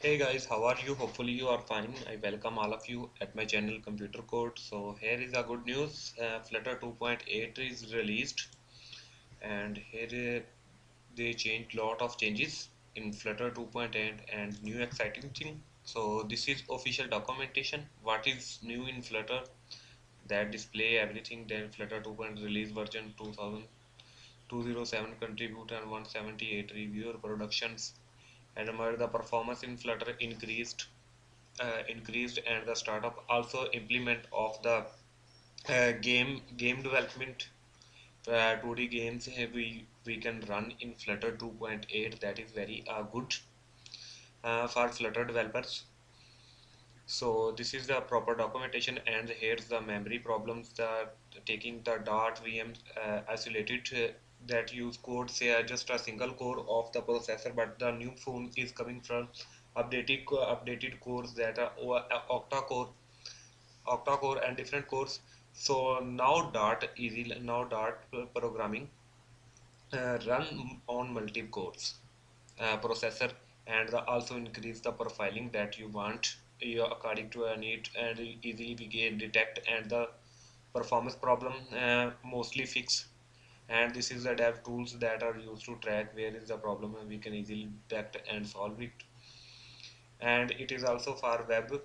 Hey guys, how are you? Hopefully you are fine. I welcome all of you at my channel Computer Code. So here is a good news. Uh, Flutter 2.8 is released and here uh, they changed lot of changes in Flutter 2.8 and new exciting thing. So this is official documentation. What is new in Flutter? That display everything. Then Flutter 2.0 release version 2000 207 contributor and 178 reviewer productions and the performance in flutter increased uh, increased and the startup also implement of the uh, game game development uh, 2d games we we can run in flutter 2.8 that is very uh, good uh, for flutter developers. So this is the proper documentation and here's the memory problems the taking the dart vm uh, isolated uh, that use code say uh, just a single core of the processor but the new phone is coming from updated updated cores that are uh, octa core octa core and different cores. So now dart easy now dart programming uh, run on multiple cores uh, processor and also increase the profiling that you want. According to a need and easily we can detect and the performance problem uh, mostly fix and this is the dev tools that are used to track where is the problem and we can easily detect and solve it. And it is also for web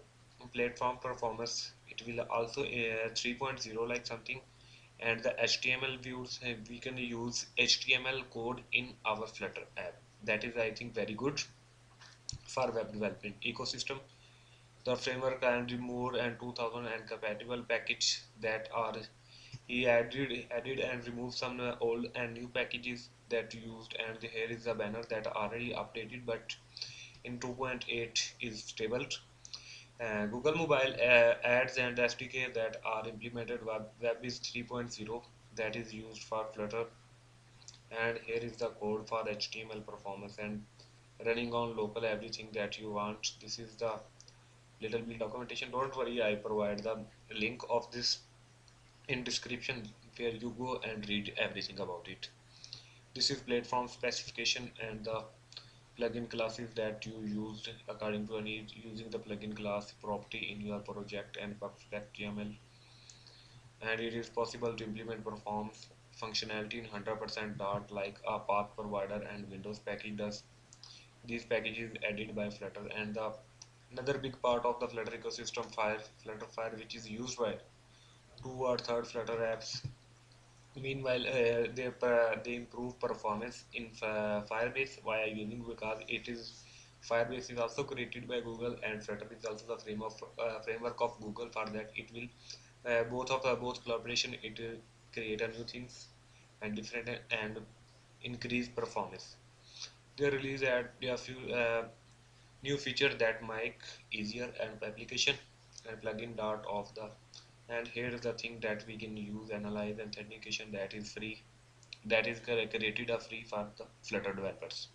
platform performance it will also uh, 3.0 like something. And the HTML views uh, we can use HTML code in our Flutter app. That is I think very good for web development ecosystem. The framework can remove and 2000 and compatible package that are he added added and removed some uh, old and new packages that used and here is a banner that already updated but in 2.8 is stable. Uh, Google Mobile uh, ads and SDK that are implemented web is 3.0 that is used for Flutter. And here is the code for HTML performance and running on local everything that you want. This is the little bit documentation. Don't worry I provide the link of this in description where you go and read everything about it. This is platform specification and the plugin classes that you used according to any using the plugin class property in your project and pubspec YAML and it is possible to implement performs functionality in 100% Dart like a path provider and Windows package does. These packages added by Flutter and the another big part of the Flutter ecosystem Fire Flutter Fire which is used by two or third Flutter apps. Meanwhile, uh, they uh, they improve performance in Firebase via using because it is Firebase is also created by Google and Flutter is also the frame of uh, framework of Google. For that, it will uh, both of the both collaboration it will create a new things and different and increase performance. They release a few uh, new feature that make easier and application and plugin dot of the and here is the thing that we can use analyze and authentication that is free that is created a free for the flutter developers.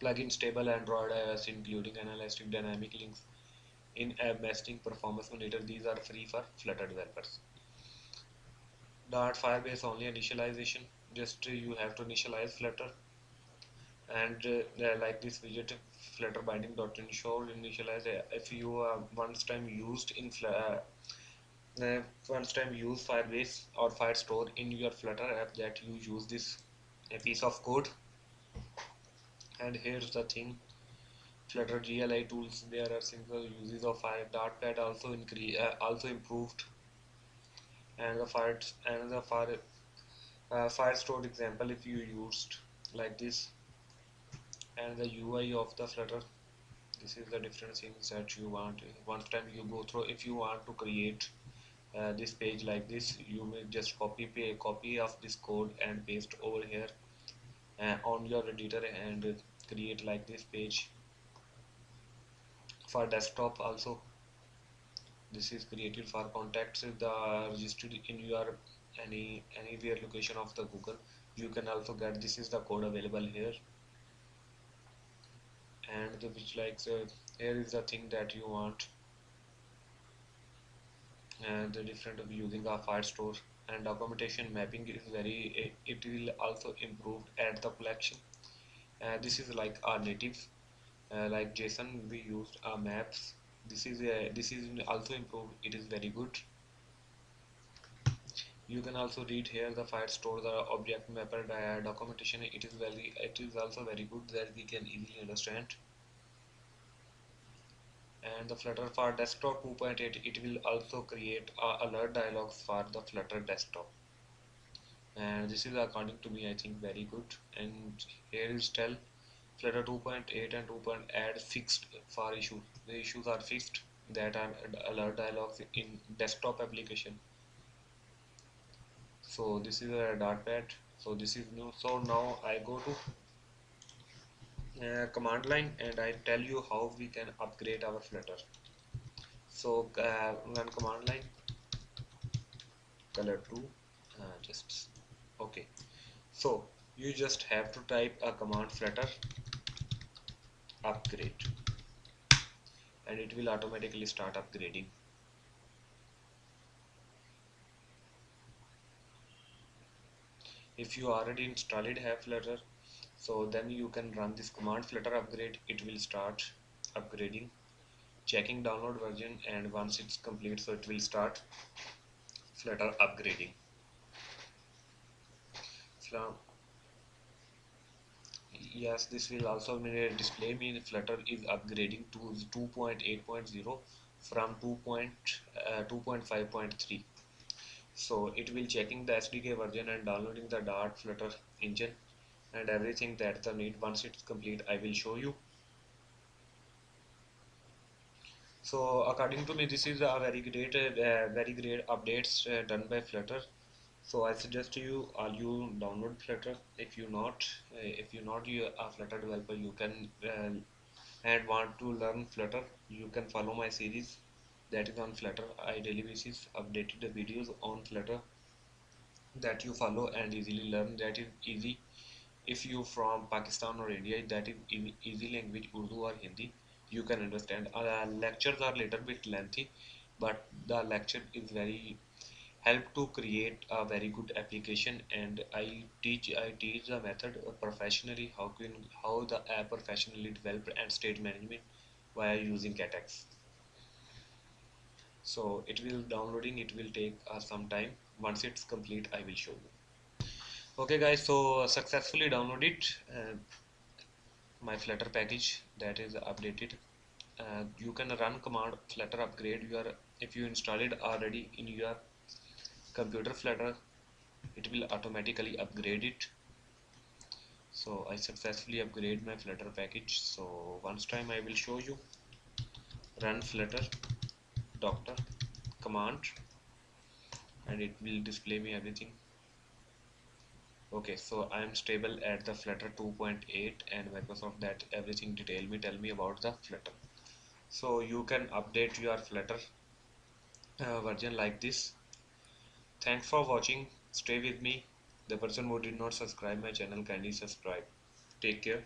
Plugin stable android ios including analytic dynamic links in app nesting performance monitor these are free for flutter developers. Dart firebase only initialization. Just uh, you have to initialize flutter and uh, like this widget flutter binding dot ensure initialize uh, if you uh, once time used in uh, uh, once time use firebase or firestore in your flutter app that you use this a piece of code. And here's the thing. Flutter CLI tools there are single uses of fire dartpad also increase uh, also improved. And the fire and the fire uh, firestore example if you used like this and the UI of the Flutter. This is the different things that you want. Once time you go through if you want to create uh, this page like this you may just copy pay copy of this code and paste over here uh, on your editor and create like this page. For desktop also this is created for contacts the registered in your any anywhere location of the Google. You can also get this is the code available here and the which like uh, here is the thing that you want. And the different of using a firestore and documentation mapping is very it, will also improve at the collection. Uh, this is like our native uh, like JSON we used uh, maps. This is a, this is also improved. It is very good you can also read here the Firestore the object mapper documentation. It is very it is also very good that we can easily understand. And the flutter for desktop 2.8 it will also create a alert dialogs for the flutter desktop. And this is according to me I think very good. And here is tell flutter 2.8 and 2. add fixed for issue. The issues are fixed that are alert dialogs in desktop application so this is a pad. so this is new. So now I go to uh, command line and I tell you how we can upgrade our flutter. So uh, run command line color 2 uh, just okay. So you just have to type a command flutter upgrade. And it will automatically start upgrading if you already installed have flutter so then you can run this command flutter upgrade. It will start upgrading checking download version and once it's complete so it will start flutter upgrading. So yes this will also display me flutter is upgrading to 2.8.0 from 2.2.5.3 uh, so it will checking the SDK version and downloading the Dart Flutter engine and everything that the need. Once it's complete I will show you. So according to me this is a very great uh, very great updates uh, done by Flutter. So I suggest to you all you download Flutter. If you not uh, if you not you a Flutter developer you can uh, and want to learn Flutter you can follow my series that is on Flutter. I daily basis updated the videos on Flutter that you follow and easily learn. That is easy. If you from Pakistan or India that is easy language Urdu or Hindi you can understand. Uh, lectures are little bit lengthy but the lecture is very help to create a very good application. And I teach I teach the method professionally how can how the app professionally developed and state management via using GetX so it will downloading it will take uh, some time. Once it's complete I will show you. Okay guys so successfully downloaded uh, my flutter package that is updated. Uh, you can run command flutter upgrade your if you install it already in your computer flutter it will automatically upgrade it. So I successfully upgrade my flutter package. So once time I will show you. Run flutter doctor command and it will display me everything. Okay so I am stable at the flutter 2.8 and Microsoft that everything detail me tell me about the flutter. So you can update your flutter uh, version like this. Thanks for watching. Stay with me. The person who did not subscribe my channel kindly subscribe. Take care